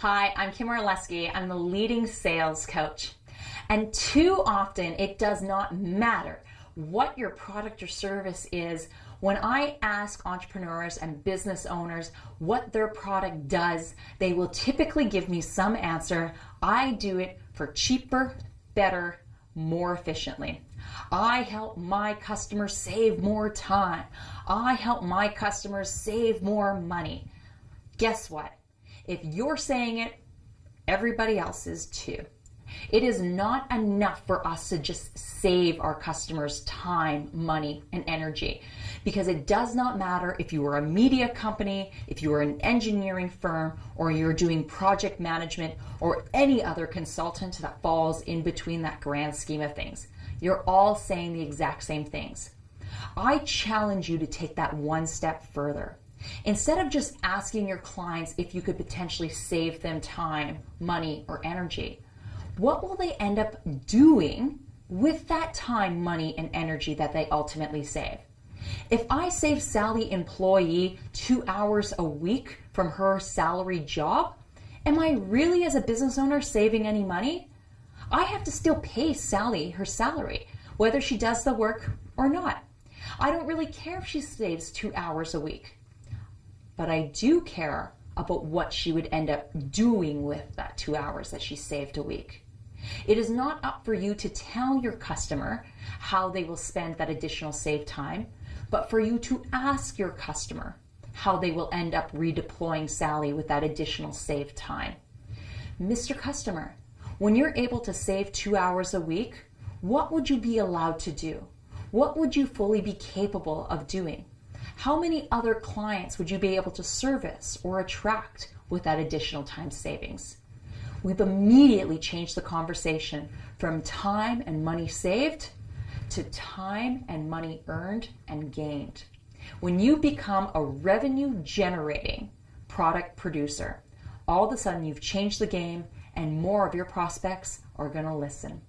Hi, I'm Kim Orlesky. I'm the leading sales coach. And too often it does not matter what your product or service is. When I ask entrepreneurs and business owners what their product does, they will typically give me some answer. I do it for cheaper, better, more efficiently. I help my customers save more time. I help my customers save more money. Guess what? If you're saying it, everybody else is too. It is not enough for us to just save our customers time, money, and energy because it does not matter if you are a media company, if you are an engineering firm, or you're doing project management or any other consultant that falls in between that grand scheme of things. You're all saying the exact same things. I challenge you to take that one step further. Instead of just asking your clients if you could potentially save them time, money, or energy, what will they end up doing with that time, money, and energy that they ultimately save? If I save Sally employee two hours a week from her salary job, am I really as a business owner saving any money? I have to still pay Sally her salary, whether she does the work or not. I don't really care if she saves two hours a week but I do care about what she would end up doing with that two hours that she saved a week. It is not up for you to tell your customer how they will spend that additional saved time, but for you to ask your customer how they will end up redeploying Sally with that additional saved time. Mr. Customer, when you're able to save two hours a week, what would you be allowed to do? What would you fully be capable of doing? How many other clients would you be able to service or attract with that additional time savings? We've immediately changed the conversation from time and money saved to time and money earned and gained. When you become a revenue generating product producer, all of a sudden you've changed the game and more of your prospects are going to listen.